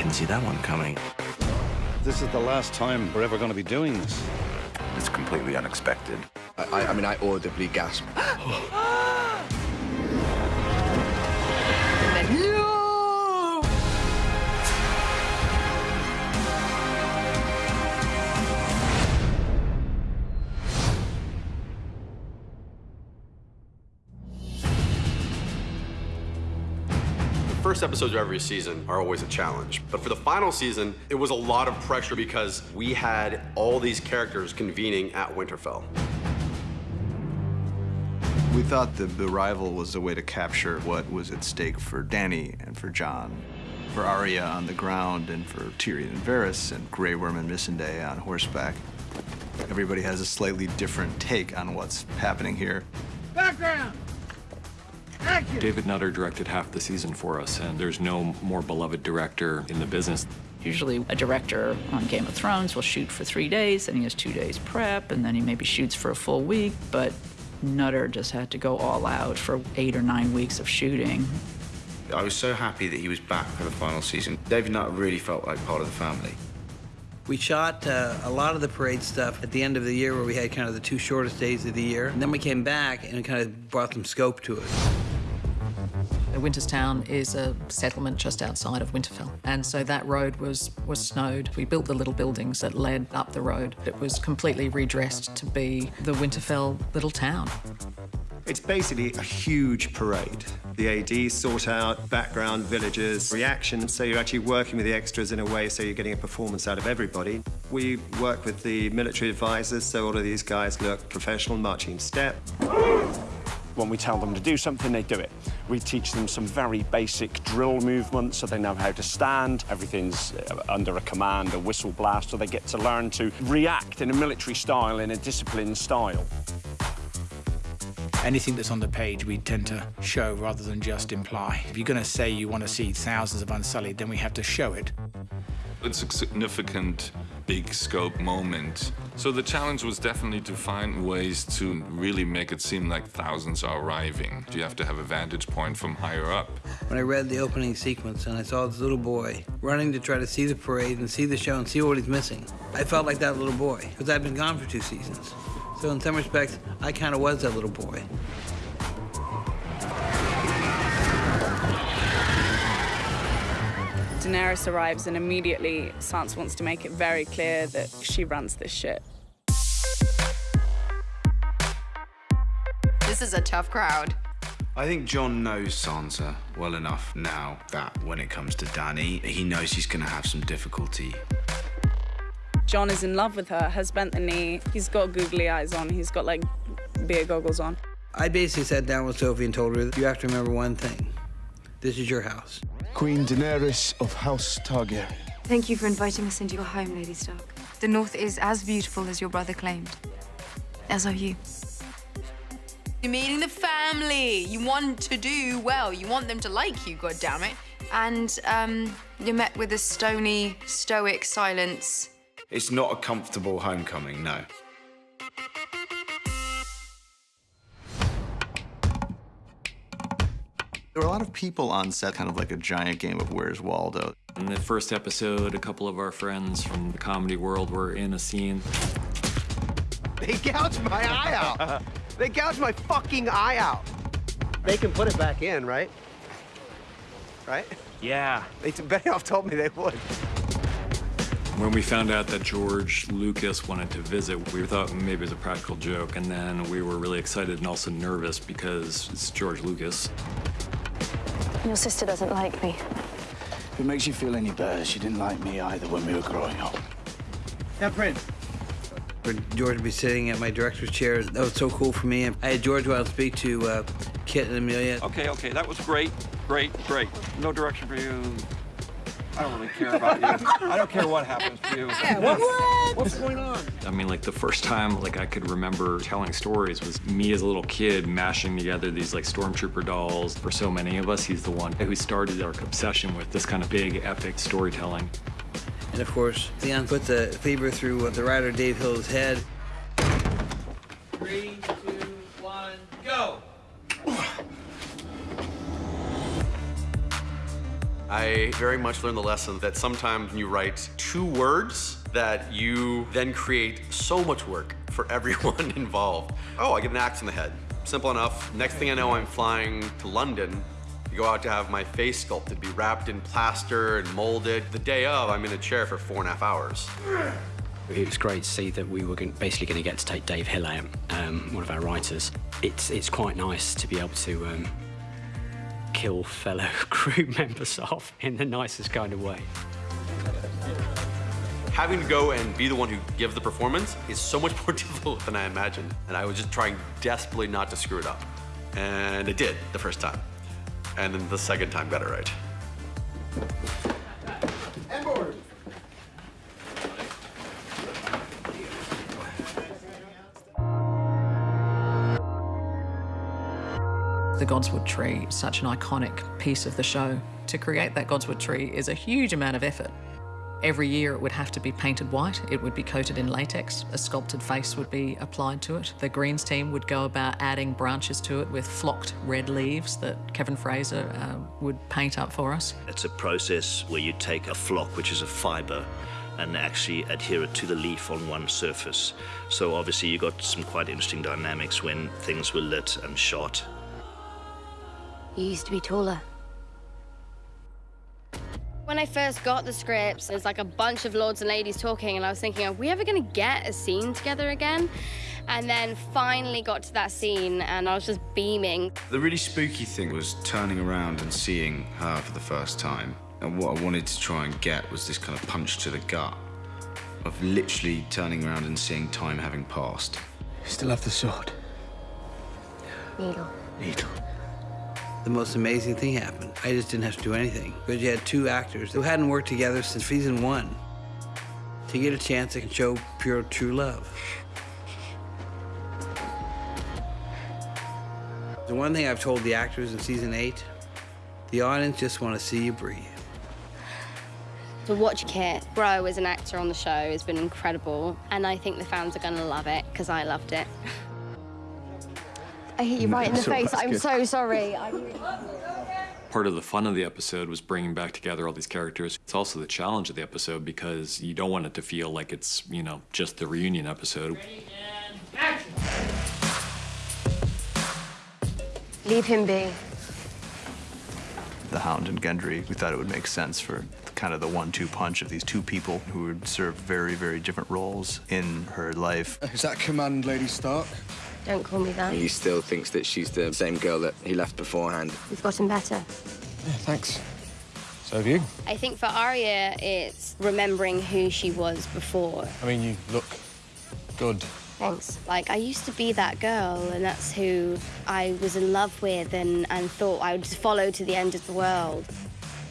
didn't see that one coming. This is the last time we're ever going to be doing this. It's completely unexpected. I, I mean, I audibly gasped. First episodes of every season are always a challenge. But for the final season, it was a lot of pressure because we had all these characters convening at Winterfell. We thought the arrival was a way to capture what was at stake for Dany and for Jon, for Arya on the ground, and for Tyrion and Varys, and Grey Worm and Missandei on horseback. Everybody has a slightly different take on what's happening here. Background! David Nutter directed half the season for us, and there's no more beloved director in the business. Usually a director on Game of Thrones will shoot for three days, and he has two days prep, and then he maybe shoots for a full week, but Nutter just had to go all out for eight or nine weeks of shooting. I was so happy that he was back for the final season. David Nutter really felt like part of the family. We shot uh, a lot of the parade stuff at the end of the year where we had kind of the two shortest days of the year. And then we came back and it kind of brought some scope to it. Winterstown is a settlement just outside of Winterfell, and so that road was, was snowed. We built the little buildings that led up the road. It was completely redressed to be the Winterfell little town. It's basically a huge parade. The AD sort out background, villagers, reactions, so you're actually working with the extras in a way so you're getting a performance out of everybody. We work with the military advisors, so all of these guys look professional, marching step. When we tell them to do something, they do it. We teach them some very basic drill movements so they know how to stand. Everything's uh, under a command, a whistle blast, so they get to learn to react in a military style, in a disciplined style. Anything that's on the page, we tend to show rather than just imply. If you're going to say you want to see thousands of Unsullied, then we have to show it. It's a significant, big scope moment. So the challenge was definitely to find ways to really make it seem like thousands are arriving. You have to have a vantage point from higher up. When I read the opening sequence and I saw this little boy running to try to see the parade and see the show and see what he's missing, I felt like that little boy, because I've been gone for two seasons. So in some respects, I kind of was that little boy. Daenerys arrives and immediately Sansa wants to make it very clear that she runs this shit. This is a tough crowd. I think Jon knows Sansa well enough now that when it comes to Dany, he knows he's going to have some difficulty. Jon is in love with her, has bent the knee, he's got googly eyes on, he's got like beer goggles on. I basically sat down with Sophie and told her, you have to remember one thing. This is your house. Queen Daenerys of House Targaryen. Thank you for inviting us into your home, Lady Stark. The North is as beautiful as your brother claimed. As are you. You're meeting the family. You want to do well. You want them to like you, God damn it. And um, you're met with a stony, stoic silence. It's not a comfortable homecoming, no. There were a lot of people on set, kind of like a giant game of Where's Waldo. In the first episode, a couple of our friends from the comedy world were in a scene. They gouged my eye out. They gouged my fucking eye out. They can put it back in, right? Right? Yeah. They Benioff told me they would. When we found out that George Lucas wanted to visit, we thought maybe it was a practical joke, and then we were really excited and also nervous because it's George Lucas. Your sister doesn't like me. If it makes you feel any better, she didn't like me either when we were growing up. Now, Prince. For George to be sitting at my director's chair, that was so cool for me. I had George go out and speak to uh, Kit and Emilia. Okay, okay, that was great, great, great. No direction for you. I don't really care about you. I don't care what happens to you. what? What's going on? I mean, like the first time like I could remember telling stories was me as a little kid mashing together these like stormtrooper dolls. For so many of us, he's the one who started our obsession with this kind of big epic storytelling. And of course, Theon put the fever through uh, the rider Dave Hill's head. Three, two, one, go! I very much learned the lesson that sometimes when you write two words, that you then create so much work for everyone involved. Oh, I get an axe in the head. Simple enough. Next thing I know, I'm flying to London to go out to have my face sculpted, be wrapped in plaster and molded. The day of, I'm in a chair for four and a half hours. It was great to see that we were basically going to get to take Dave Hill out, um, one of our writers. It's, it's quite nice to be able to um, kill fellow crew members off in the nicest kind of way. Having to go and be the one who gives the performance is so much more difficult than I imagined. And I was just trying desperately not to screw it up. And I did the first time. And then the second time got it right. The Godswood tree, such an iconic piece of the show. To create that Godswood tree is a huge amount of effort. Every year it would have to be painted white, it would be coated in latex, a sculpted face would be applied to it. The greens team would go about adding branches to it with flocked red leaves that Kevin Fraser uh, would paint up for us. It's a process where you take a flock, which is a fiber, and actually adhere it to the leaf on one surface. So obviously you got some quite interesting dynamics when things were lit and shot. You used to be taller. When I first got the scripts, there's like a bunch of lords and ladies talking, and I was thinking, are we ever gonna get a scene together again? And then finally got to that scene, and I was just beaming. The really spooky thing was turning around and seeing her for the first time. And what I wanted to try and get was this kind of punch to the gut of literally turning around and seeing time having passed. You still have the sword. Needle. Needle. The most amazing thing happened. I just didn't have to do anything. Because you had two actors who hadn't worked together since season one to get a chance to show pure, true love. The one thing I've told the actors in season eight, the audience just want to see you breathe. To watch Kit grow as an actor on the show has been incredible, and I think the fans are gonna love it, because I loved it. I hit you right in the So face. I'm good. so sorry. I... Part of the fun of the episode was bringing back together all these characters. It's also the challenge of the episode because you don't want it to feel like it's, you know, just the reunion episode. Leave him be. The Hound and Gendry, we thought it would make sense for kind of the one-two punch of these two people who would serve very, very different roles in her life. Is that command, Lady Stark? Don't call me that. He still thinks that she's the same girl that he left beforehand. We've gotten better. Yeah, thanks. So have you. I think for Arya, it's remembering who she was before. I mean, you look good. Thanks. Like, I used to be that girl, and that's who I was in love with and, and thought I would just follow to the end of the world.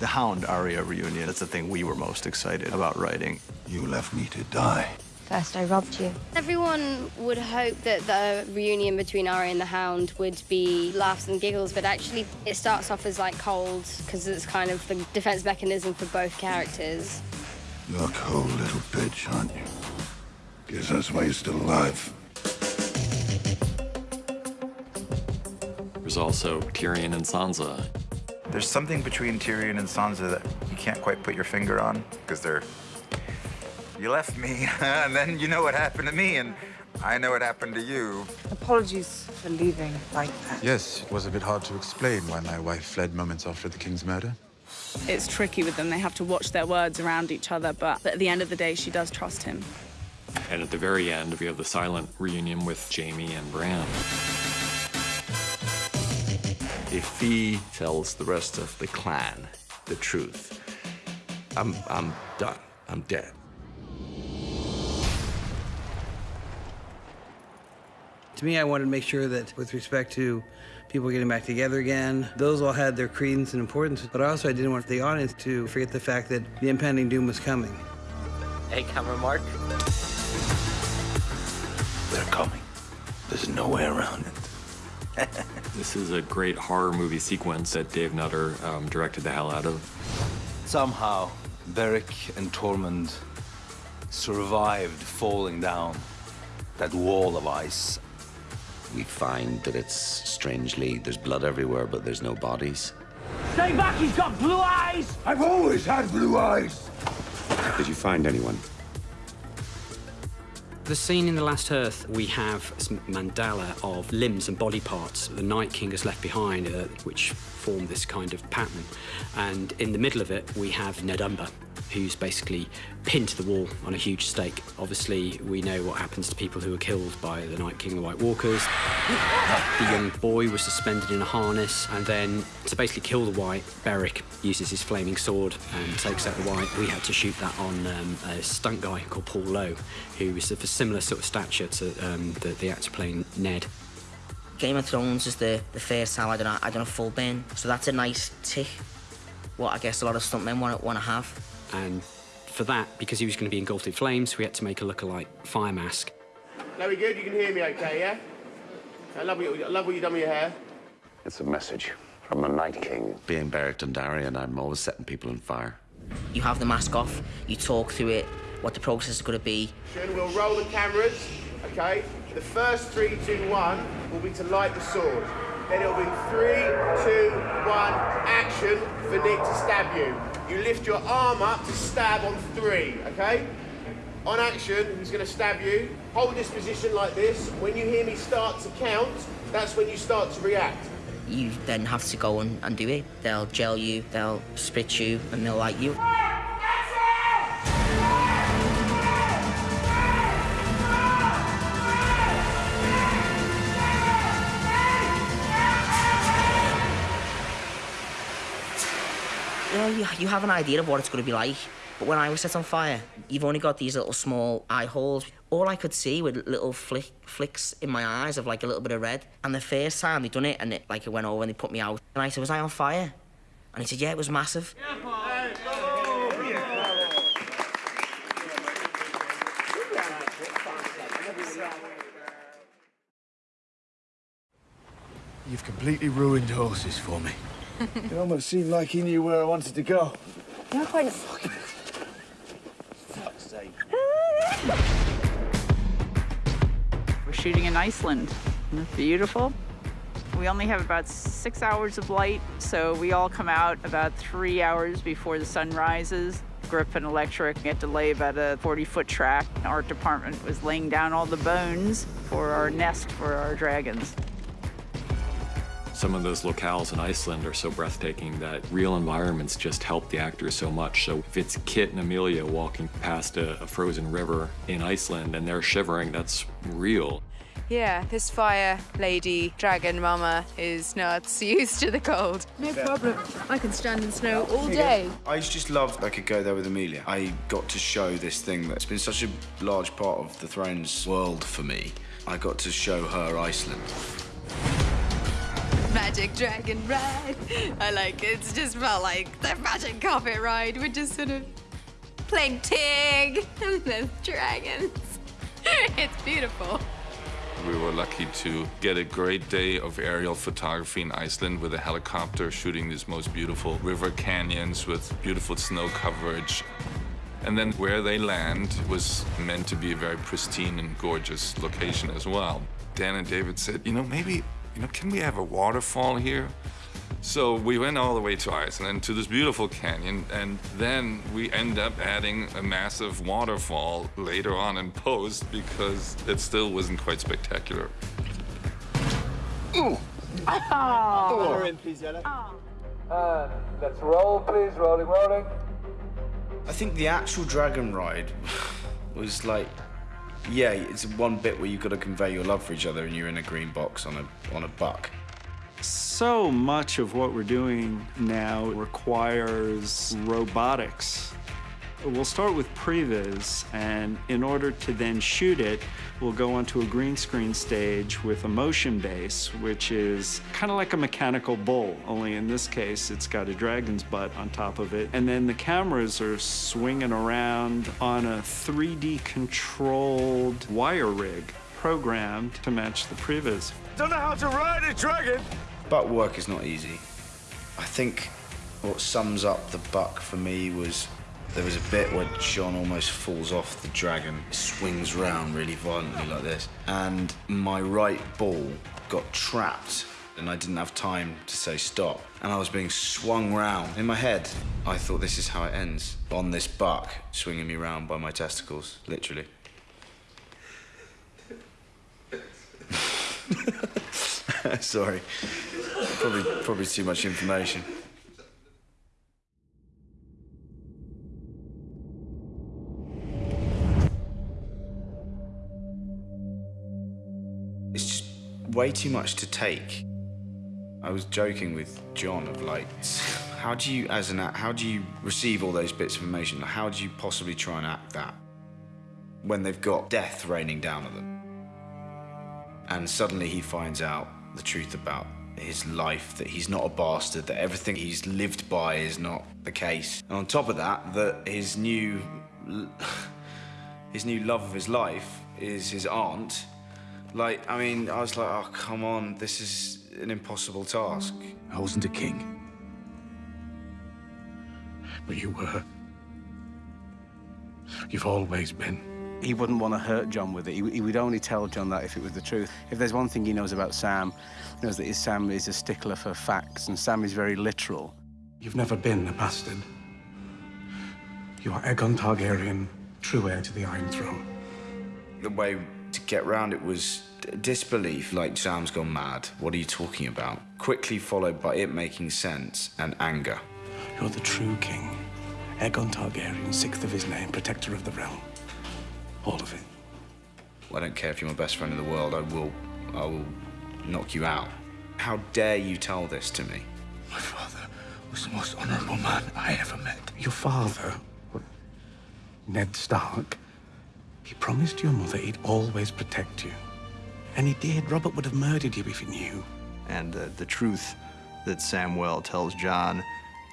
The Hound Arya reunion, that's the thing we were most excited about writing. You left me to die. First, I robbed you. Everyone would hope that the reunion between Arya and the Hound would be laughs and giggles, but actually, it starts off as like cold because it's kind of the defense mechanism for both characters. You're a cold little bitch, aren't you? Guess that's why you're still alive. There's also Tyrion and Sansa. There's something between Tyrion and Sansa that you can't quite put your finger on because they're. You left me, and then you know what happened to me, and I know what happened to you. Apologies for leaving like that. Yes, it was a bit hard to explain why my wife fled moments after the king's murder. It's tricky with them. They have to watch their words around each other, but at the end of the day, she does trust him. And at the very end, we have the silent reunion with Jaime and Bran. If he tells the rest of the clan the truth, I'm, I'm done. I'm dead. To me, I wanted to make sure that with respect to people getting back together again, those all had their credence and importance, but also I didn't want the audience to forget the fact that the impending doom was coming. Hey, camera Mark. They're coming. There's no way around it. This is a great horror movie sequence that Dave Nutter um, directed the hell out of. Somehow, Beric and Tormund survived falling down that wall of ice. We find that it's strangely, there's blood everywhere, but there's no bodies. Stay back, he's got blue eyes! I've always had blue eyes. Did you find anyone? The scene in The Last Hearth, we have some mandala of limbs and body parts the Night King has left behind, uh, which form this kind of pattern. And in the middle of it, we have Ned Umber, who's basically pinned to the wall on a huge stake. Obviously, we know what happens to people who are killed by the Night King the White Walkers. The young boy was suspended in a harness, and then to basically kill the Wight, Beric uses his flaming sword and takes out the Wight. We had to shoot that on um, a stunt guy called Paul Lowe, who was of a similar sort of stature to um, the, the actor playing Ned. Game of Thrones is the, the first time I done done a full burn, so that's a nice tick. What I guess a lot of stuntmen want want to have. And for that, because he was going to be engulfed in flames, we had to make a look-alike fire mask. No, we good? You can hear me okay, yeah? I love, what you, I love what you've done with your hair. It's a message from the Night King. Being Beric Dondarrion, I'm always setting people on fire. You have the mask off, you talk through it, what the process is going to be. We'll roll the cameras, okay? The first three, two, one will be to light the sword. Then it'll be three, two, one, action for Nick to stab you. You lift your arm up to stab on three, okay? On action, going to stab you? Hold this position like this. When you hear me start to count, that's when you start to react. You then have to go and, and do it. They'll gel you, they'll spit you, and they'll light you. You you, have an idea of what it's going to be like. But when I was set on fire, you've only got these little small eye holes. All I could see were little flick, flicks in my eyes of like a little bit of red. And the first time they done it, and it like it went over and they put me out. And I said, was I on fire? And he said, yeah, it was massive. You've completely ruined horses for me. It almost seemed like he knew where I wanted to go. You're quite... We're shooting in Iceland. Isn't it beautiful? We only have about six hours of light, so we all come out about three hours before the sun rises. Grip and Electric had to lay about a 40-foot track. Our department was laying down all the bones for our nest for our dragons. Some of those locales in Iceland are so breathtaking that real environments just help the actors so much. So if it's Kit and Emilia walking past a, a frozen river in Iceland and they're shivering, that's real. Yeah, this fire lady, dragon mama, is nuts, used to the cold. No problem. I can stand in snow all day. I just loved I could go there with Emilia. I got to show this thing that's been such a large part of the Thrones world for me. I got to show her Iceland. Magic dragon ride. I like it. It's just felt like the magic carpet ride. We're just sort of playing Tig and the dragons. it's beautiful. We were lucky to get a great day of aerial photography in Iceland with a helicopter shooting these most beautiful river canyons with beautiful snow coverage. And then where they land was meant to be a very pristine and gorgeous location as well. Dan and David said, you know, maybe, you know, can we have a waterfall here? So we went all the way to Iceland to this beautiful canyon, and then we end up adding a massive waterfall later on in post because it still wasn't quite spectacular. Oh. Water in, please, Yella. Uh, let's roll, please. Rolling, rolling. I think the actual dragon ride was like, yeah, it's one bit where you've got to convey your love for each other and you're in a green box on a, on a buck. So much of what we're doing now requires robotics. We'll start with previs, and in order to then shoot it, we'll go onto a green screen stage with a motion base, which is kind of like a mechanical bull, only in this case, it's got a dragon's butt on top of it. And then the cameras are swinging around on a 3D controlled wire rig programmed to match the previs. Don't know how to ride a dragon. Buck work is not easy. I think what sums up the buck for me was there was a bit where Jon almost falls off the dragon, swings round really violently like this, and my right ball got trapped and I didn't have time to say stop. And I was being swung round. In my head, I thought this is how it ends. On this buck, swinging me round by my testicles, literally. Sorry. Probably, probably too much information. Way too much to take. I was joking with John of like, how do you, as an act, how do you receive all those bits of information? How do you possibly try and act that when they've got death raining down on them? And suddenly he finds out the truth about his life, that he's not a bastard, that everything he's lived by is not the case. And on top of that, that his new, his new love of his life is his aunt. Like, I mean, I was like, oh, come on, this is an impossible task. I wasn't a king. But you were. You've always been. He wouldn't want to hurt Jon with it. He, he, would only tell Jon that if it was the truth. If there's one thing he knows about Sam, he knows that his Sam is a stickler for facts, and Sam is very literal. You've never been a bastard. You are Aegon Targaryen, true heir to the Iron Throne. The way to get round it was disbelief, like Sam's gone mad. What are you talking about? Quickly followed by it making sense and anger. You're the true king. Aegon Targaryen, sixth of his name, protector of the realm. All of it. I don't care if you're my best friend in the world, I will, I will knock you out. How dare you tell this to me? My father was the most honorable man I ever met. Your father, Ned Stark, he promised your mother he'd always protect you. And he did. Robert would have murdered you if he knew. And uh, the truth that Samwell tells Jon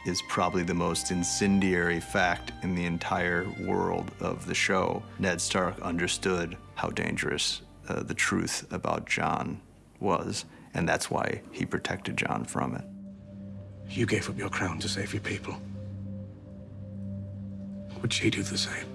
is probably the most incendiary fact in the entire world of the show. Ned Stark understood how dangerous uh, the truth about Jon was, and that's why he protected Jon from it. You gave up your crown to save your people. Would she do the same?